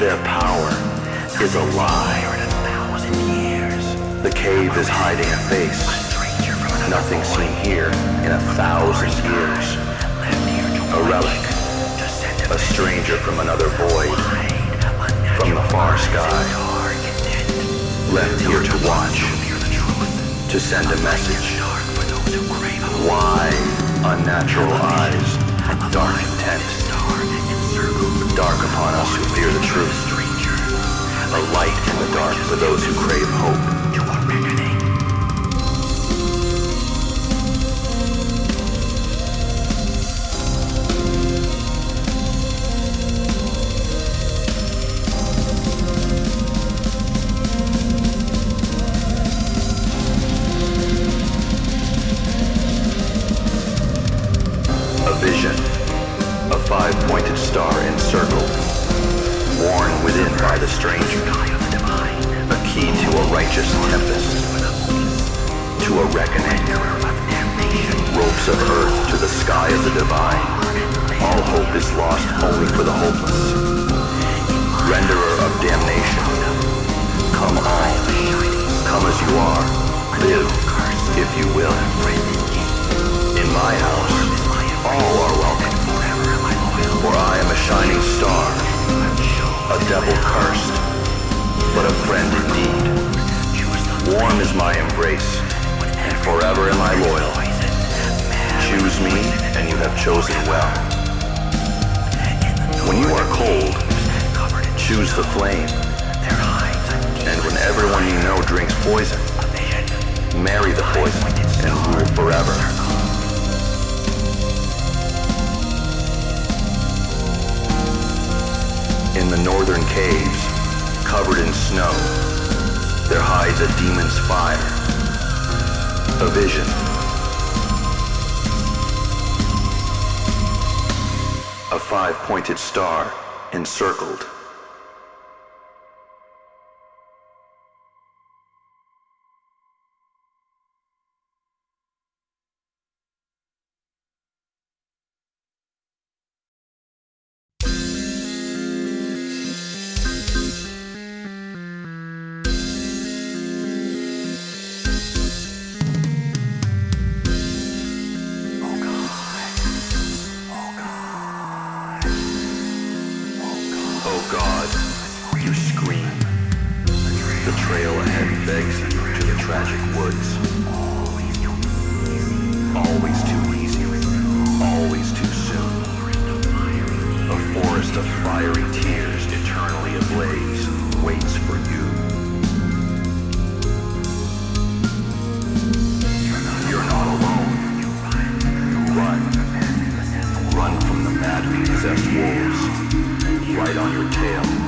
Their power is a lie. The cave is hiding a face. Nothing seen here in a thousand years. A relic. A stranger from another void. From the far sky. Left here to watch. To send a message. Why unnatural eyes, dark intent, dark upon us who fear the truth, a light in the dark for those who crave hope. Of earth to the sky of the divine. All hope is lost only for the hopeless. Renderer of damnation, come all, come as you are, live, if you will. In my house, all are welcome. For I am a shining star, a devil cursed, but a friend indeed. Warm is my embrace, and forever am I loyal. Choose me, and you have chosen well. When you are cold, choose the flame. And when everyone you know drinks poison, marry the poison and rule forever. In the northern caves, covered in snow, there hides a demon's fire. A vision. Five-pointed star encircled. Right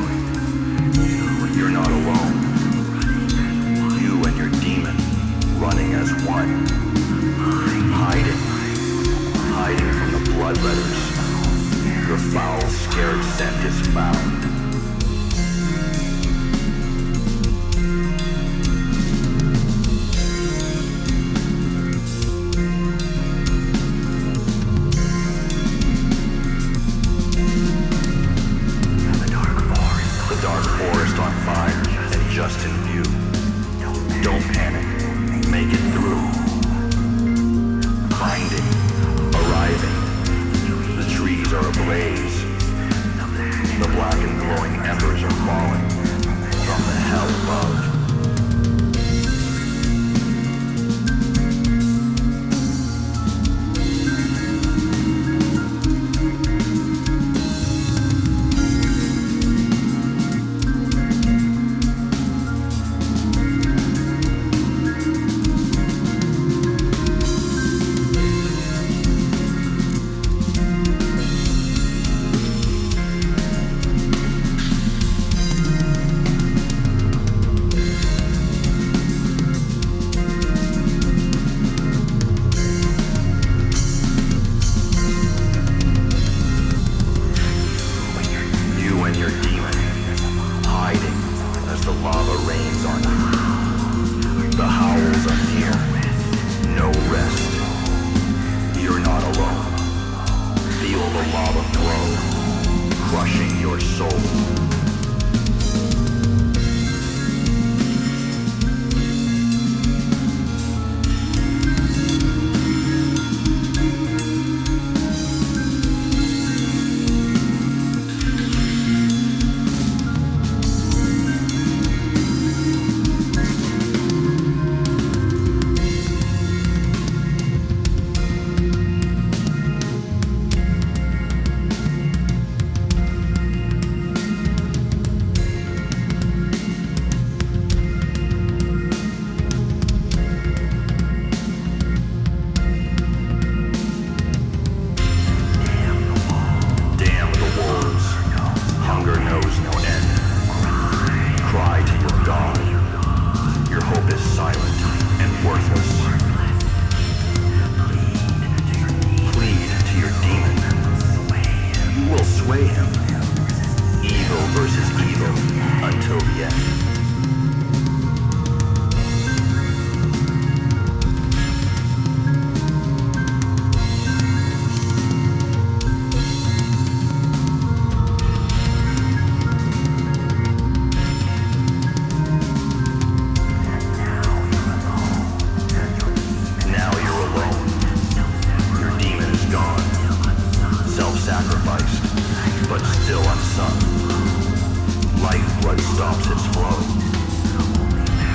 right stops its flow?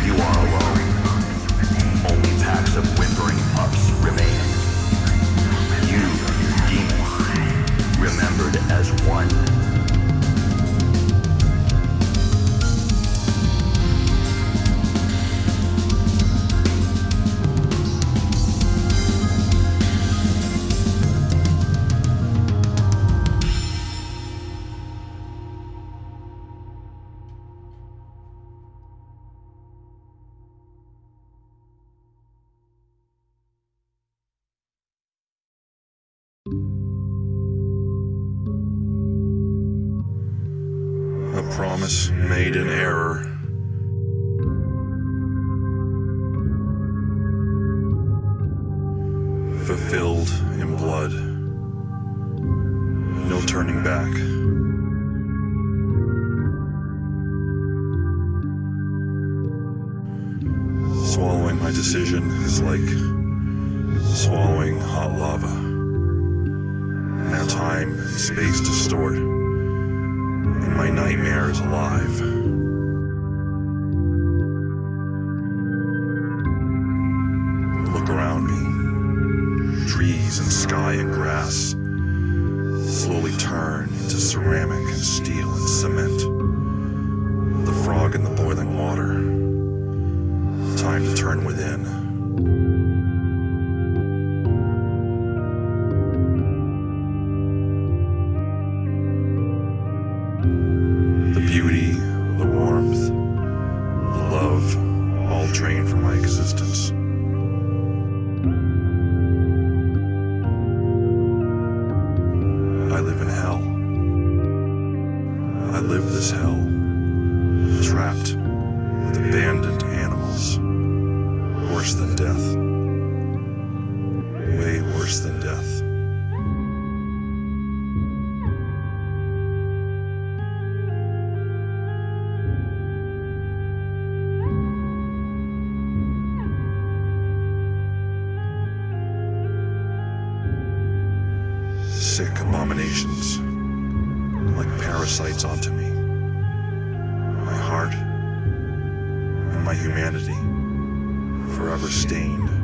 You are alone. Only packs of whimpering pups remain. You, demon, remembered as one. Swallowing my decision is like swallowing hot lava. Now time and space distort, and my nightmare is alive. sights onto me. My heart and my humanity forever stained.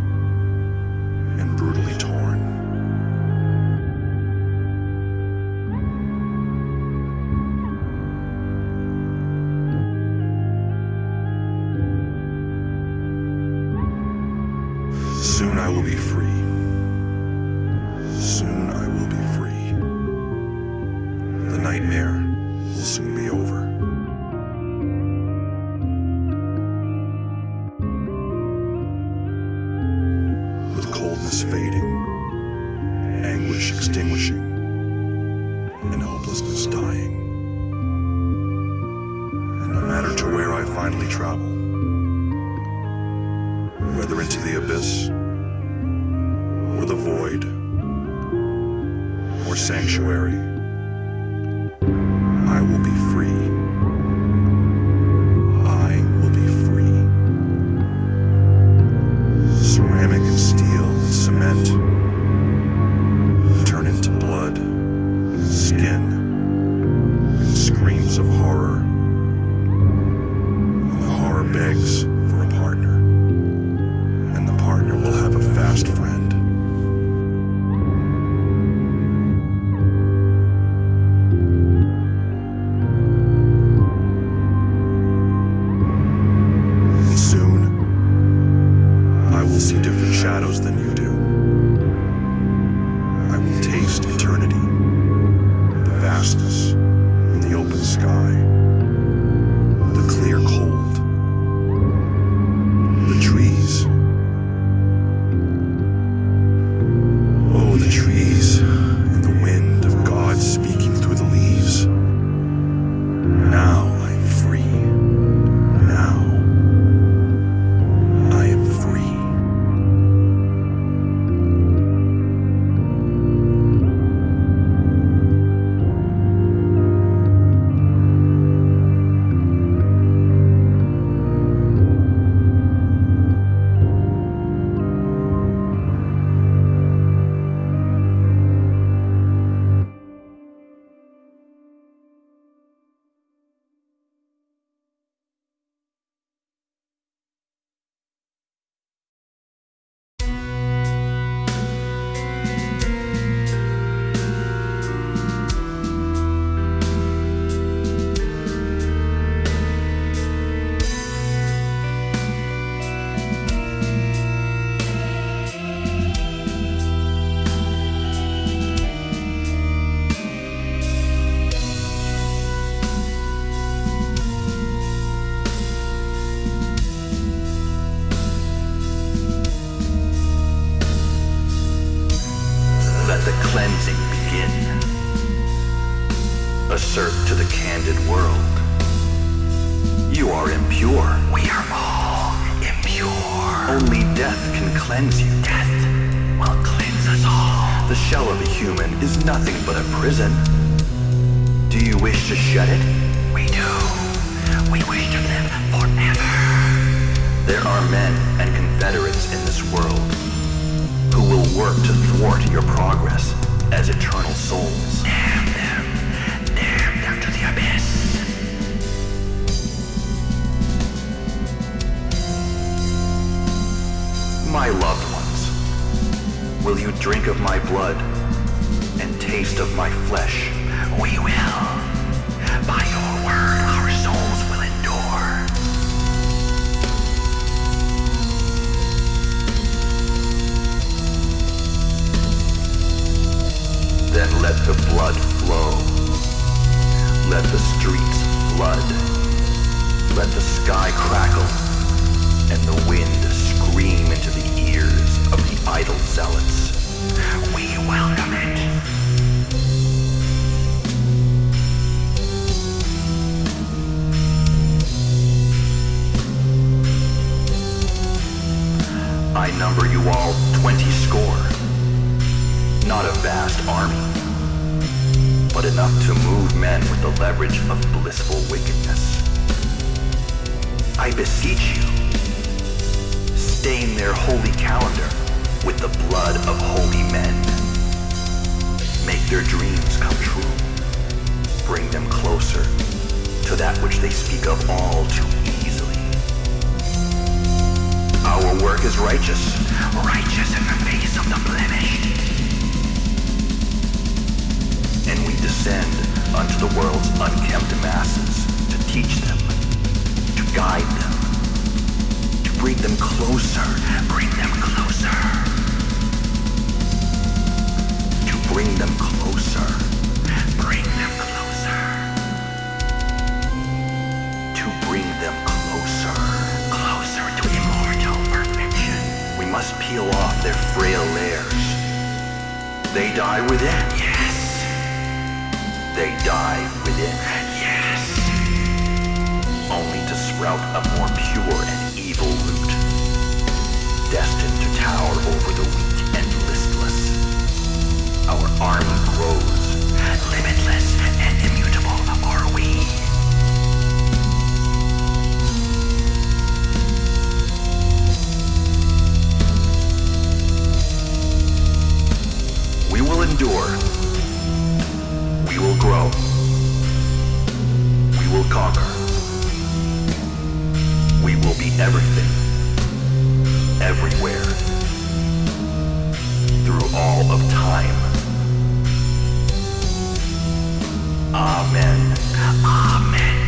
finally travel. Whether into the abyss, or the void, or sanctuary. was righteous, righteous in the face of the blemished. And we descend unto the world's unkempt masses to teach them, to guide them, to bring them closer, bring them closer. To bring them closer, bring them closer. To bring them closer. must peel off their frail layers. They die within. Yes. They die within. Yes. Only to sprout a more pure and evil root. Destined to tower over the weak and listless. Our army grows. Limitless endure. We will grow. We will conquer. We will be everything. Everywhere. Through all of time. Amen. Amen.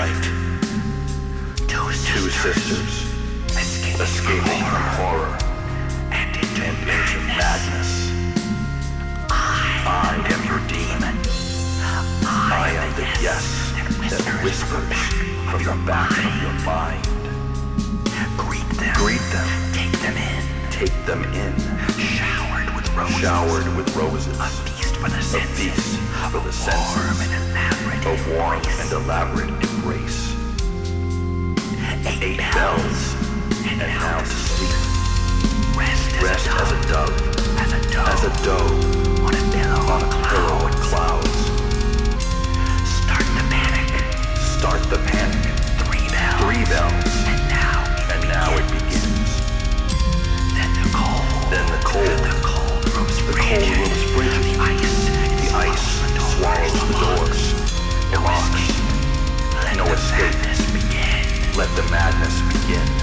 Moonless night. Two sisters escaping from horror and into madness. I am your demon. I am the yes that whispers from the back of your mind. Greet them. Greet them. Take them in. Take them in. Showered with roses. Showered with roses. For the senses. A feast for the senses. Warm and elaborate. A warm and elaborate embrace. Eight, bells. And, now to sleep. Rest, as, Rest a as a dove. As a dove. As a dove. On a pillow. On a pillow of clouds. Start the panic. Start the panic. Three bells. Three bells. And now it and now it begins. Then the cold. Then the cold. The cold rooms the cold rooms frigid. The doors. The locks. No escape. Let the madness begin.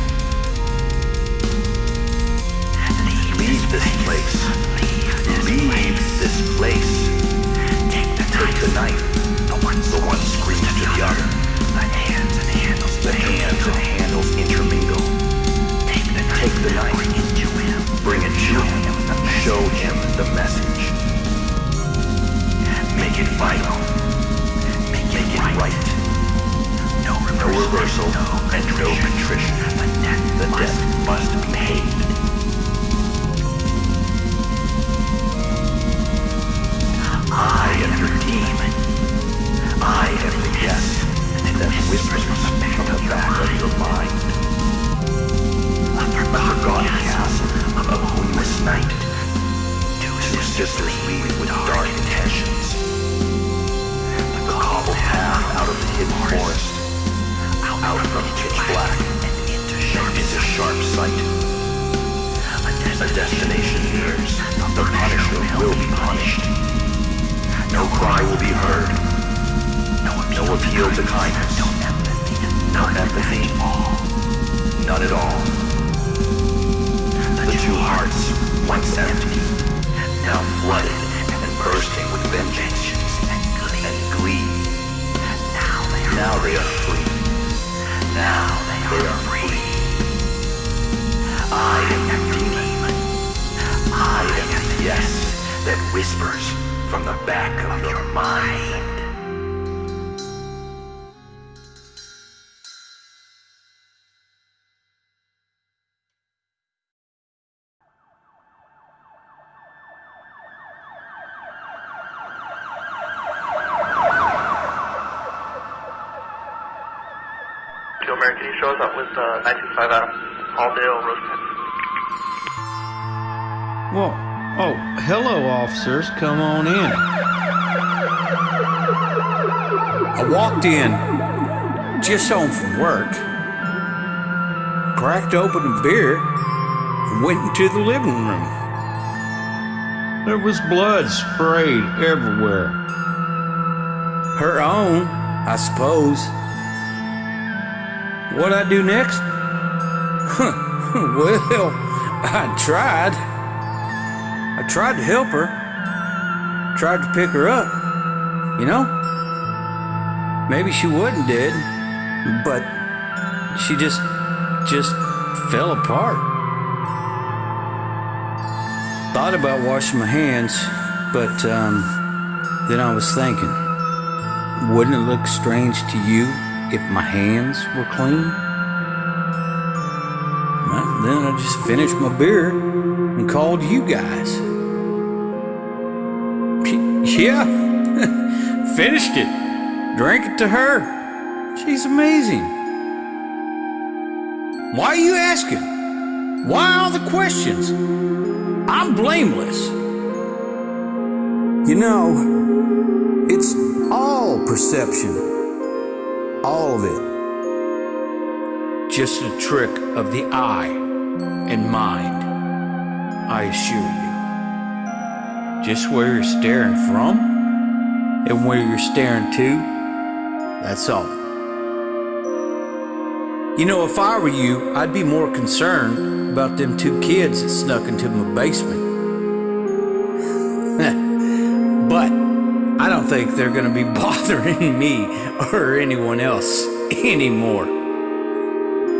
No appeal to kindness. No empathy. None at all. The two hearts, once empty, now flooded and bursting with vengeance and glee. Now they are free. Now they are free. I am your demon. I am the yes that whispers from the back of your mind. Officers. Come on in. I walked in, just home from work, cracked open a beer, and went into the living room. There was blood sprayed everywhere. Her own, I suppose. What'd I do next? well, I tried. I tried to help her. Tried to pick her up. You know? Maybe she wouldn't did, but she just just fell apart. Thought about washing my hands, but um Then I was thinking, wouldn't it look strange to you if my hands were clean? Well, then I just finished my beer and called you guys. Yeah, finished it. Drank it to her. She's amazing. Why are you asking? Why all the questions? I'm blameless. You know, it's all perception. All of it. Just a trick of the eye and mind, I assure you. Just where you're staring from and where you're staring to, that's all. You know, if I were you, I'd be more concerned about them two kids that snuck into my basement. but I don't think they're gonna be bothering me or anyone else anymore.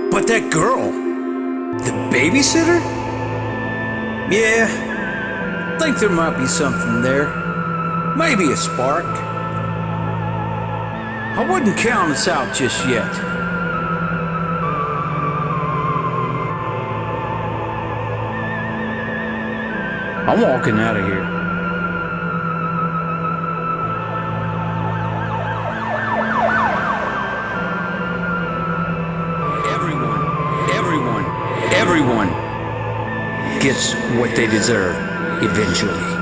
But that girl, the babysitter? Yeah, think there might be something there. Maybe a spark. I wouldn't count us out just yet. I'm walking out of here. Everyone, everyone, everyone gets what they deserve eventually.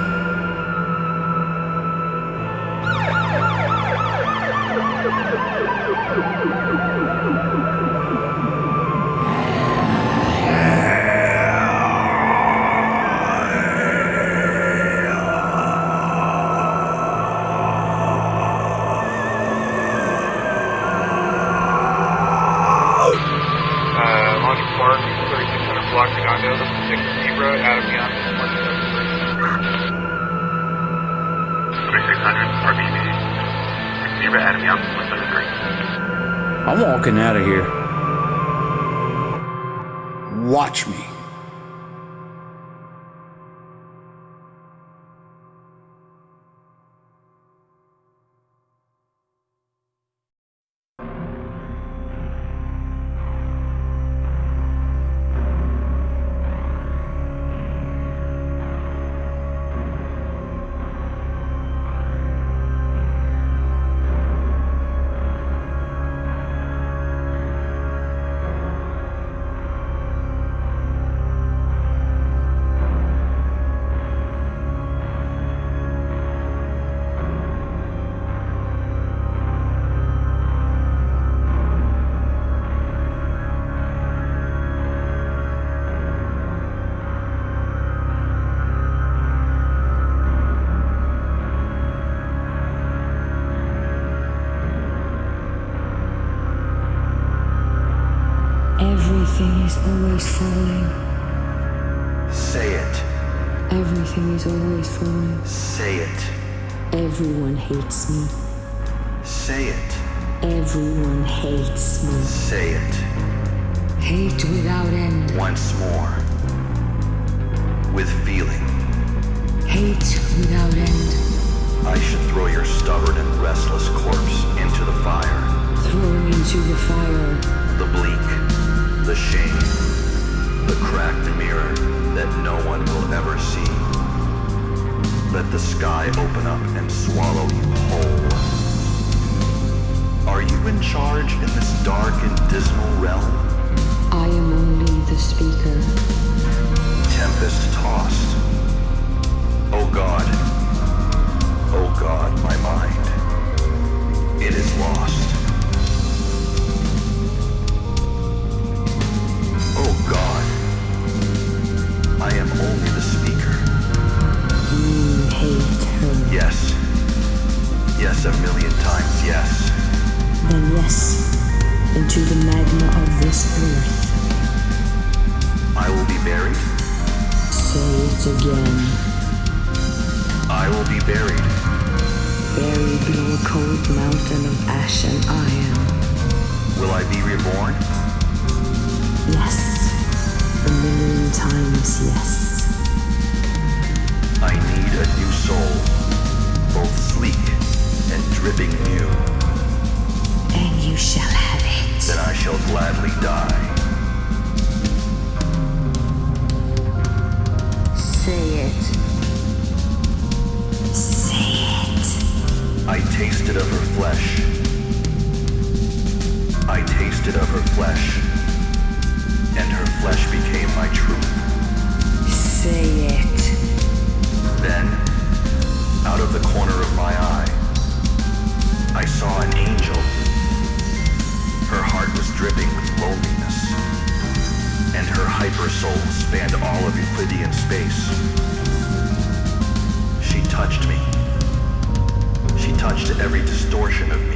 Is always falling. Say it. Everyone hates me. Say it. Everyone hates me. Say it. Hate without end. Once more. With feeling. Hate without end. I should throw your stubborn and restless corpse into the fire. Thrown into the fire. The bleak. The shame. The cracked mirror that no one will ever see. Let the sky open up and swallow you whole. Are you in charge in this dark and dismal realm? I am only the speaker. tempest tossed. Oh God, oh God, my mind, it is lost. Oh God, I am only the hate her. Yes, yes, a million times yes. Then yes, into the magma of this earth. I will be buried. Say it again. I will be buried. Buried below a cold mountain of ash and iron. Will I be reborn? Yes. A million times yes. I need a new soul, both sleep living new, and you shall have it. then I shall gladly die. Say it. Say it. I tasted of her flesh. I tasted of her flesh, and her flesh became my truth. Say it. Then, out of the corner of my eye, I saw an angel. Her heart was dripping with loneliness, and her hyper soul spanned all of Euclidean space. She touched me. She touched every distortion of me.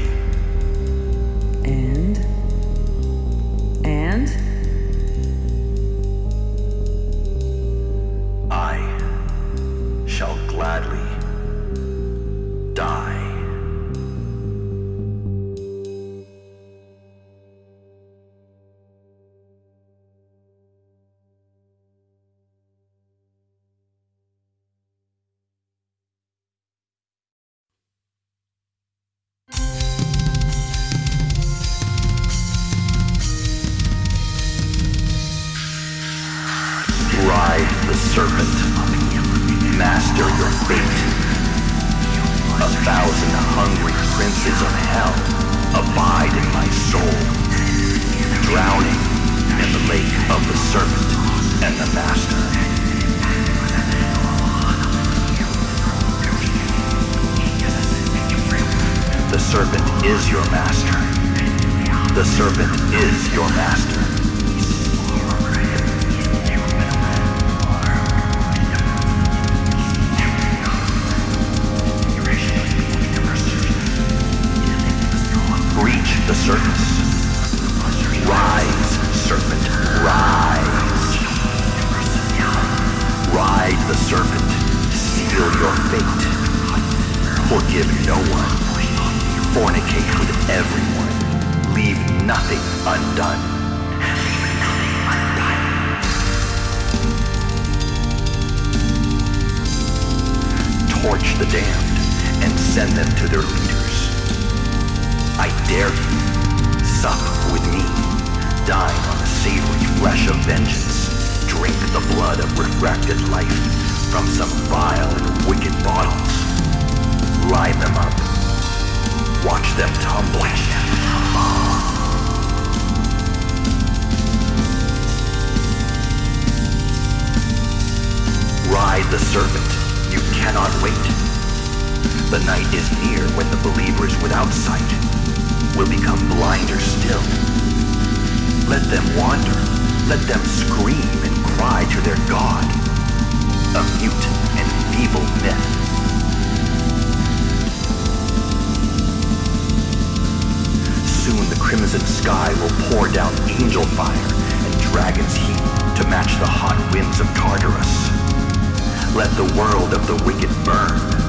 The night is near when the believers without sight will become blinder still. Let them wander. Let them scream and cry to their God. A mute and feeble myth. Soon the crimson sky will pour down angel fire and dragon's heat to match the hot winds of Tartarus. Let the world of the wicked burn.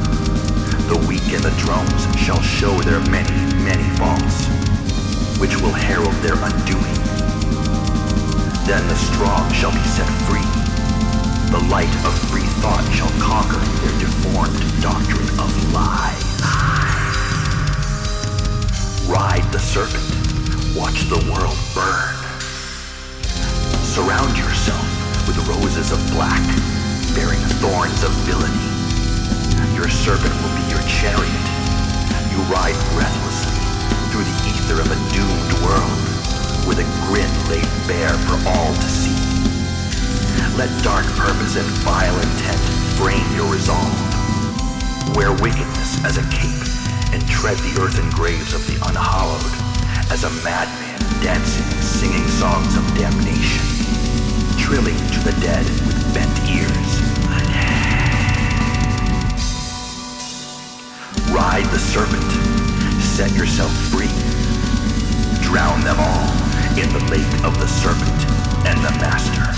The weak and the drones shall show their many, many faults, which will herald their undoing. Then the strong shall be set free. The light of free thought shall conquer their deformed doctrine of lies. Ride the serpent. Watch the world burn. Surround yourself with roses of black, bearing thorns of villainy. Your serpent will be your chariot. You ride breathlessly through the ether of a doomed world, with a grin laid bare for all to see. Let dark purpose and vile intent frame your resolve. Wear wickedness as a cape and tread the earthen graves of the unhallowed, as a madman dancing singing songs of damnation, trilling to the dead with bent ears. Ride the serpent, set yourself free. Drown them all in the lake of the serpent and the master.